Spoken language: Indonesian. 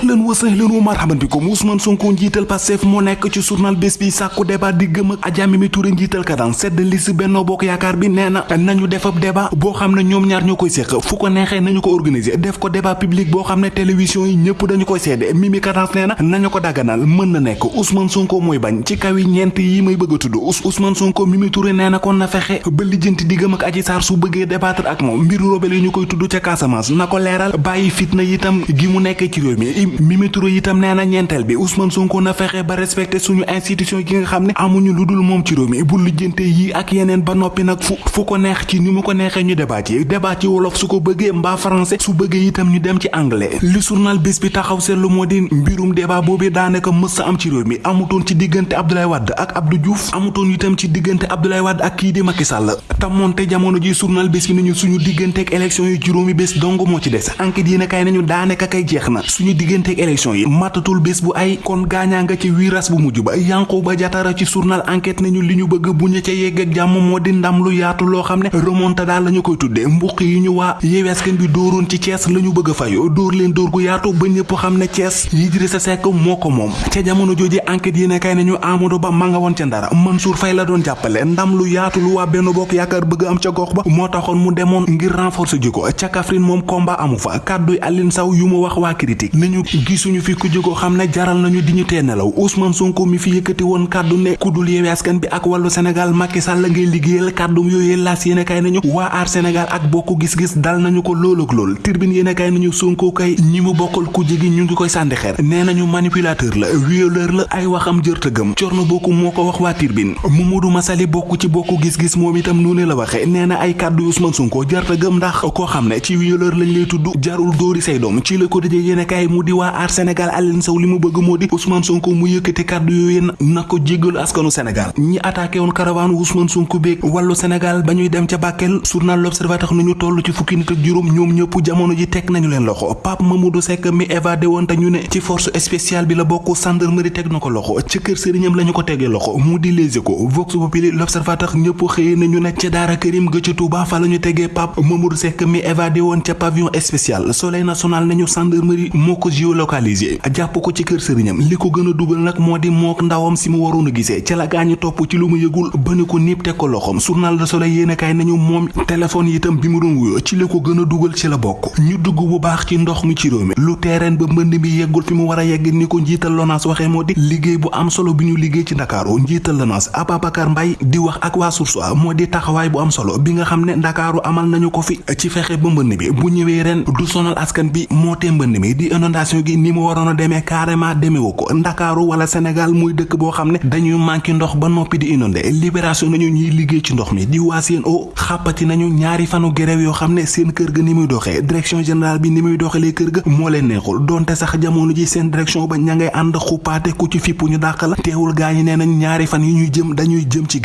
ahlan wa sahlan wa marhaban bikum Ousmane Sonko njiital Pastef moo nekk ci journal bés bi sàkku débat di gëm ak Adja Mimi Touré njiital kadang. Sedd liste Benno Bokk Yaakaar bi nee na nañu def ab débat boo xam ne ñoom ñaar ñoo koy fu ko neexee nañu ko organiser. Def ko débat public boo xam ne télévision yi ñëpp dañu koy seede. Mimi Kadans nee na nañu ko daganal. Mën na nekk. Ousmane Sonko mooy bañ. Ci kaw yi ñeent yi may bëgg a tudd. Ousmane Sonko Mimi Touré nee kon na fexe ba lijjanti diggam ak Adji Sarr su bëggee débattre ak moom. Mbiru robel yi ñu koy tudd ca Casamance. Na ko leeral. Bàyyi fitna itam gi mu nekk ci réew mi Mimi Touré itam nee na ñeenteel bi Ousmane Sonko na fexe ba respecté suñu institution gi nga xam ne amuñu lu dul moom ci réew mi bu lijjante yi ak yeneen ba noppi nag fu fu ko neex ci ni mu ko neexee ñu débat yi débat ci wolof su ko bëggee mbaa français su bëggee itam ñu dem ci anglais. Li journal bés bi taxaw seetlu moo di mbirum débat mës sa am ci réew amutoon ci diggante Abdoulaye Wade ak Abdou Diouf amutoon itam ci diggante Abdoulaye Wade ak kii di Macky Sall. Te moonte jamono ji journal bés bi nañu suñu digganteeg élection yi juróomi bés dong moo ci des. Enquête yéen a kay nañu daanaka kay jeex na suñu digganteeg élection yi matatul bés bu ay kon gaañaa nga ci wiiras bu mujj ba. Yankhoba Diattara ci journal enquête nañu li ñu bëgg bu ñu ca yegg ak jàmm moo di ndam lu yaatu loo xam ne remontada la ñu koy tuddee mbuq yi ñu waa Yewwi Askan bi dóoroon ci Thiès la ñu bëgg a fayu dóor leen dóor gu yaatu ba ñëpp xam ne Thiès Idrissa Seck moo ko moom. Ca jamono jooju enquête yéen a kay nañu Amadou Ba ma nga woon ca ndara. Mansour Faye la doon jàppale. Ndam lu yaatu lu waa Benno Bokk Yaakaar bëgg am ca gox ba moo taxoon mu demoon ngir renforcer jiko ca Kaffrine moom combat amu fa. Kàdduy Aline Sow yu mu wax waa critique. Nañu gisuñu fi ku jiko xam ne jaral nañu di ñu nelaw. Ousmane Sonko mi fi yëkkati woon kàddu ne ku dul Askan bi ak wàllu Sénégal Macky Sall ngay liggéeyal. Kàddum yooyu laas yéen a kay nañu. Waa aar Sénégal ak bokku gis-gis dal nañu ko lool ak lool. Tribune yéen a kay nañu Sonko kay ñi mu bokkal ku jigi ñu ngi koy sànni xeer. Nee nañu manipulateur la violeur la ay waxam jërta gëm. Corno bokku moo ko wax waa Tribune. Mamadou Masali bokk ci bokku gis-gis moom itam noonu la waxe. Nee na ay kàddu Ousmane Sonko jërta gëm ndax ne ci violeur lañ lay tudd jarul dóori say doom. Ci la ko dëjee yéen a kay mu di waa aar Sénégal Aline Sow li mu bëgg moo di Ousmane Sonko mu yëkkati kàddu yooyu na ko jéggalu askanu Sénégal. Ñi attaqué woon caravane Ousmane Sonko beeg wàllu Sénégal ba ñuy dem ca Bakel journal L'Observateur nañu toll ci fukki nit ak juróom ñoom ñëpp jamono ji teg nañu leen loxo. Pape Mamadou Seck mi évadé woon te ñu ne ci force spéciale bi la bokk gendarmerie teg na ko loxo. Ca kër sëriñam la ñu ko tegee loxo mu di Les Échos. Vox Populi L'Observateur ñëpp xëyee nañu ne ca Daara Karim ga ca Touba fa la ñu tegee Pape Mamadou Seck mi évadé woon ca pavillon spécial. Soleil national nañu gendarmerie moo ko géolocalisé jàpp ko ci kër sëriñam. Li ko gën a dugal nag moo di mook ndawam si mu waroon a gisee. Ca la gaañu topp ci lu mu yëgul ba ni ko niip teg ko loxom journal Le Soleil yéen a kaay nañu moom téléphone yi itam bi mu doon wuyoo. Ci la ko gën a dugal ci la bokk. Ñu dugg bu baax ci ndox mi ci réew mi. Lu terrain ba mbënd mi yeggul fi mu war a yegg ni ko njiital LONASE waxee moo di liggéey bu am solo bi ñu liggéey ci Ndakaaru. Njiital LONASE Ababacar Mbaye di wax ak waa Source A moo di taxawaay bu am solo bi nga xam ne Ndakaaru amal nañu ko fi ci fexe ba mbënd mi. Bu ñëwee ren du sonal askan bi moo tee mbënd mi di inondation gi ni mu waroon a demee carrément demewu ko Ndakaaru wala Sénégal muy dëkk boo xam ne dañuy manqué ndox ba noppi di inondé. Libération nañu ñuy liggéey ci ndox mi. Di o xàppati nañu ñaari fanu grève yoo xam ne seen kër ga ni muy doxee. Direction générale bi ni muy doxalee kër ga moo leen neexul. Donte sax jamono ji seen direction ba ña ngay ànd xupaate ku ci fipp ñu dàq la. Teewul gaa ñi nee nañ ñaari fan yi ñuy jëm dañuy jëm ci